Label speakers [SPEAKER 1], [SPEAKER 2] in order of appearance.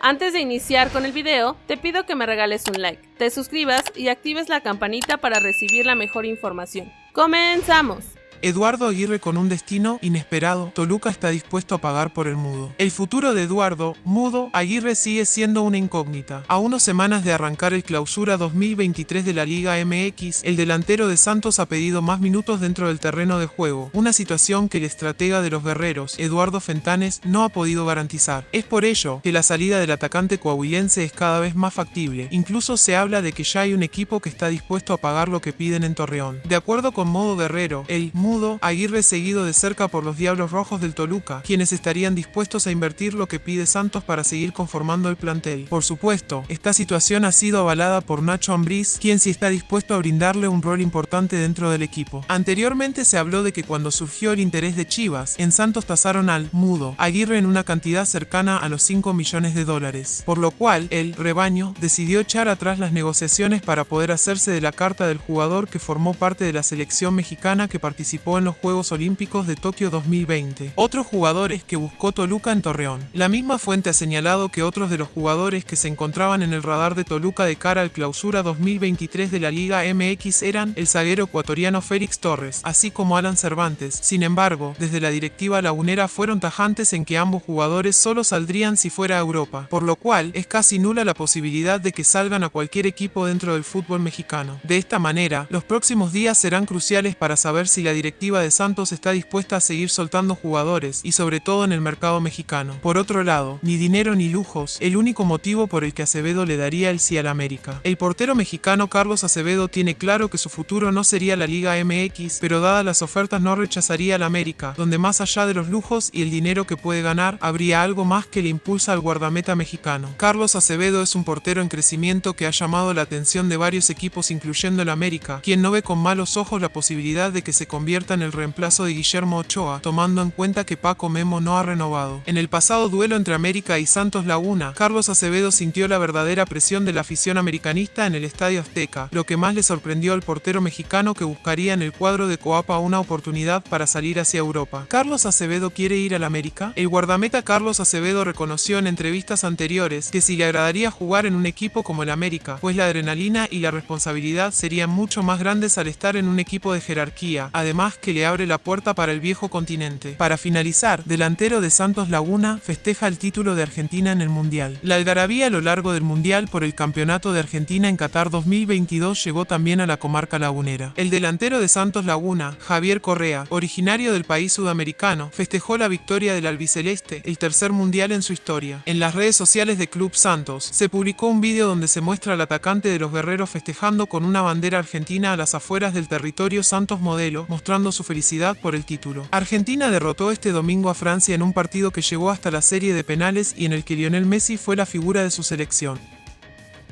[SPEAKER 1] Antes de iniciar con el video, te pido que me regales un like, te suscribas y actives la campanita para recibir la mejor información. ¡Comenzamos!
[SPEAKER 2] Eduardo Aguirre con un destino inesperado, Toluca está dispuesto a pagar por el mudo. El futuro de Eduardo, mudo, Aguirre sigue siendo una incógnita. A unas semanas de arrancar el clausura 2023 de la Liga MX, el delantero de Santos ha pedido más minutos dentro del terreno de juego, una situación que el estratega de los guerreros, Eduardo Fentanes, no ha podido garantizar. Es por ello que la salida del atacante coahuilense es cada vez más factible. Incluso se habla de que ya hay un equipo que está dispuesto a pagar lo que piden en Torreón. De acuerdo con Modo Guerrero, el Aguirre seguido de cerca por los Diablos Rojos del Toluca, quienes estarían dispuestos a invertir lo que pide Santos para seguir conformando el plantel. Por supuesto, esta situación ha sido avalada por Nacho Ambriz, quien sí está dispuesto a brindarle un rol importante dentro del equipo. Anteriormente se habló de que cuando surgió el interés de Chivas, en Santos tasaron al mudo Aguirre en una cantidad cercana a los 5 millones de dólares, por lo cual el rebaño decidió echar atrás las negociaciones para poder hacerse de la carta del jugador que formó parte de la selección mexicana que participó en los Juegos Olímpicos de Tokio 2020. Otros jugadores que buscó Toluca en Torreón. La misma fuente ha señalado que otros de los jugadores que se encontraban en el radar de Toluca de cara al clausura 2023 de la Liga MX eran el zaguero ecuatoriano Félix Torres, así como Alan Cervantes. Sin embargo, desde la directiva lagunera fueron tajantes en que ambos jugadores solo saldrían si fuera a Europa, por lo cual es casi nula la posibilidad de que salgan a cualquier equipo dentro del fútbol mexicano. De esta manera, los próximos días serán cruciales para saber si la directiva directiva de Santos está dispuesta a seguir soltando jugadores y sobre todo en el mercado mexicano. Por otro lado, ni dinero ni lujos, el único motivo por el que Acevedo le daría el sí al América. El portero mexicano Carlos Acevedo tiene claro que su futuro no sería la Liga MX, pero dadas las ofertas no rechazaría al América, donde más allá de los lujos y el dinero que puede ganar, habría algo más que le impulsa al guardameta mexicano. Carlos Acevedo es un portero en crecimiento que ha llamado la atención de varios equipos incluyendo el América, quien no ve con malos ojos la posibilidad de que se convierta en el reemplazo de Guillermo Ochoa, tomando en cuenta que Paco Memo no ha renovado. En el pasado duelo entre América y Santos Laguna, Carlos Acevedo sintió la verdadera presión de la afición americanista en el Estadio Azteca, lo que más le sorprendió al portero mexicano que buscaría en el cuadro de Coapa una oportunidad para salir hacia Europa. ¿Carlos Acevedo quiere ir al América? El guardameta Carlos Acevedo reconoció en entrevistas anteriores que si le agradaría jugar en un equipo como el América, pues la adrenalina y la responsabilidad serían mucho más grandes al estar en un equipo de jerarquía. Además, que le abre la puerta para el viejo continente. Para finalizar, delantero de Santos Laguna festeja el título de Argentina en el Mundial. La algarabía a lo largo del Mundial por el Campeonato de Argentina en Qatar 2022 llegó también a la comarca lagunera. El delantero de Santos Laguna, Javier Correa, originario del país sudamericano, festejó la victoria del albiceleste, el tercer Mundial en su historia. En las redes sociales de Club Santos se publicó un vídeo donde se muestra al atacante de los guerreros festejando con una bandera argentina a las afueras del territorio Santos Modelo, su felicidad por el título. Argentina derrotó este domingo a Francia en un partido que llegó hasta la serie de penales y en el que Lionel Messi fue la figura de su selección.